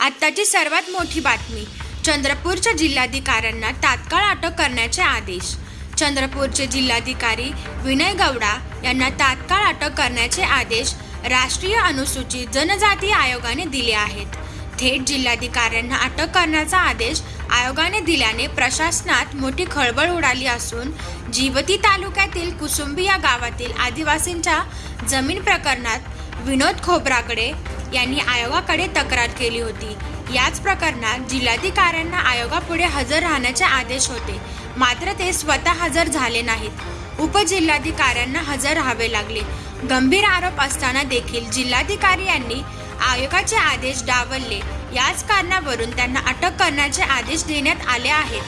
आत्ताची सर्वात मोठी बातमी चंद्रपूरच्या जिल्हाधिकाऱ्यांना तात्काळ अटक करण्याचे आदेश. चंद्रपूरचे जिल्हाधिकारी विनय गौडा यांना तात्काळ अटक करण्याचे आदेश राष्ट्रीय अनुसूचित जनजाती आयोगाने दिले आहेत. थेट जिल्हाधिकाऱ्यांना अटक करण्याचा आदेश आयोगाने दिल्याने प्रशासनात मोठी खळबळ उडाली असून जिवती तालुक्यातील कुसुंबी या गावातील आदिवासींच्या जमीन प्रकरणात विनोद खोबराकडे यांनी आयोगाकडे तक्रार केली होती. याच प्रकरणात जिल्हाधिकाऱ्यांना आयोगापुढे हजर राहण्याचे आदेश होते. मात्र ते स्वतः हजर झाले नाहीत. उपजिल्हाधिकाऱ्यांना हजर राहावे लागले. गंभीर आरोप असताना देखील जिल्हाधिकारी यांनी आयोगाचे आदेश डावलले. याच कारणावरून त्यांना अटक करण्याचे आदेश देण्यात आले आहेत.